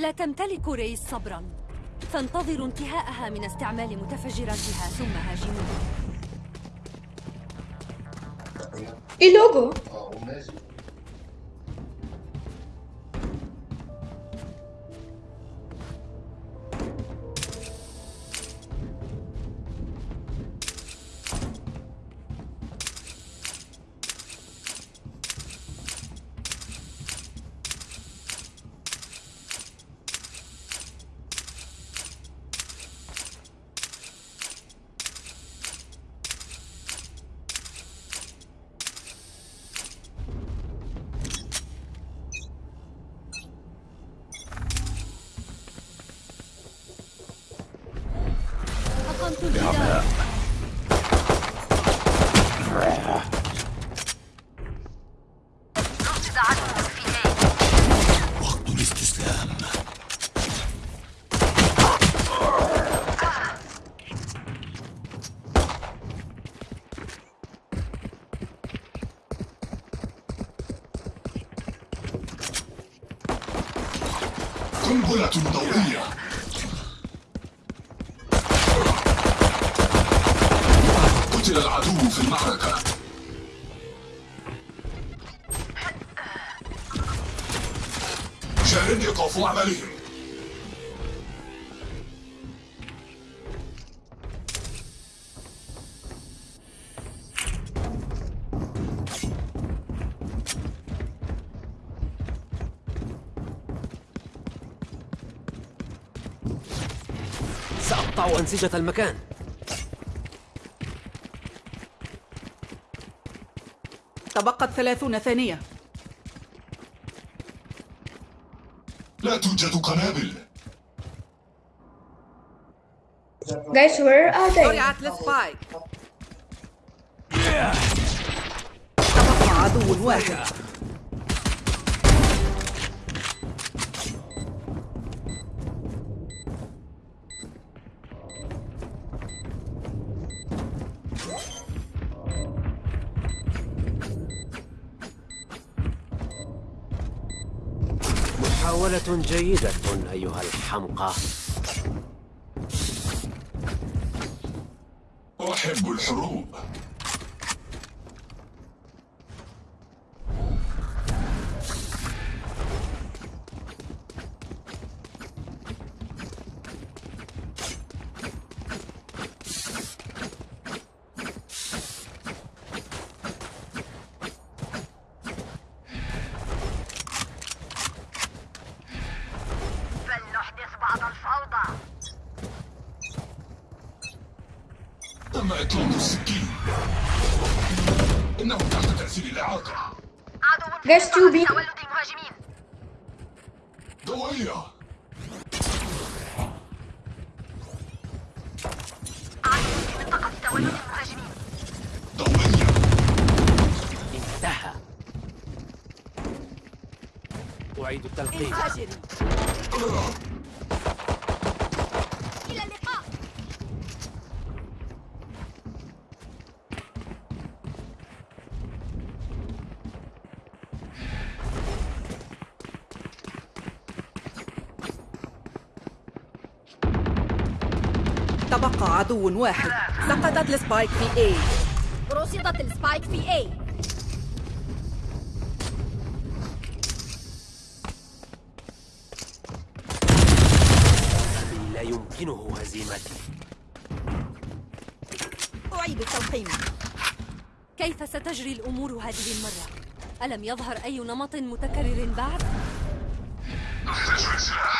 لا تمتلك ريس صبرا. فانتظروا انتهاءها من استعمال متفجراتها ثم هاجموها. إيه لوجو وقت الاستسلام قنبلة ضوئية قتل العدو في المعركة. شاهد إيقاف عملهم. سأقطع أنسجة المكان. تبقت ثلاثون ثانية. لا توجد قنابل. Guys, where are they? زرعت لسبايك تبقى عدو واحد. محاولة جيدة أيها الحمقى. أحب الحروب. تم إطلاق السكين. إنه تحت تأثير الإعاقة. في two. تولد المهاجمين ضوئية عدو في منطقة تولد المهاجمين ضوئية انتهى. أعيد التلقيم تبقى عدو واحد. سقطت ال spike في A. رصدت ال spike في A. لا يمكنه هزيمتي. أعيد التلقيم كيف ستجري الأمور هذه المرة؟ ألم يظهر أي نمط متكرر بعد؟ نحتاج لسلاح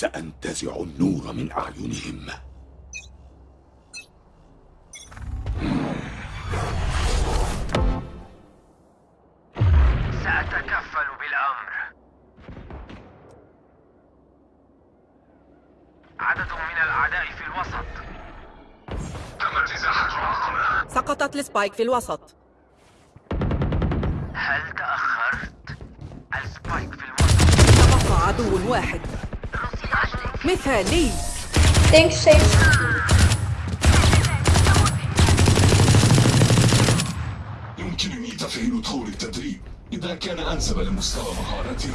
سأنتزع النور من أعينهم. سأتكفل بالأمر. عدد من الأعداء في الوسط. تمت إزاحة العقبة سقطت ال spike في الوسط. هل تأخرت؟ ال spike في الوسط. عدو واحد. مثالي. Thanks, Sage. يمكنني تفعيل طور التدريب. إذا كان أنسب لمستوى مهارتي.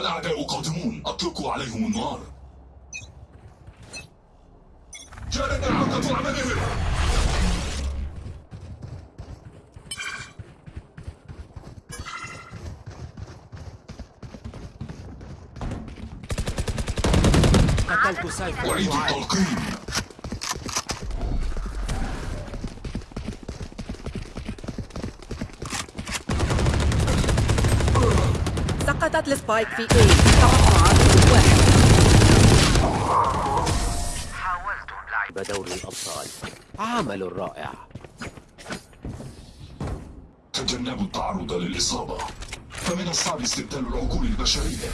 الأعداء قادمون. أطلقوا عليهم النار. جاءت إعاقة عملهم قتلت سيف أعيد التلقيم سقطت السبايك في اي تبقى عدو واحد. حاولت اللعب دوري الأبطال. عمل رائع تجنبوا التعرض للإصابة. فمن الصعب استبدال العقول البشرية.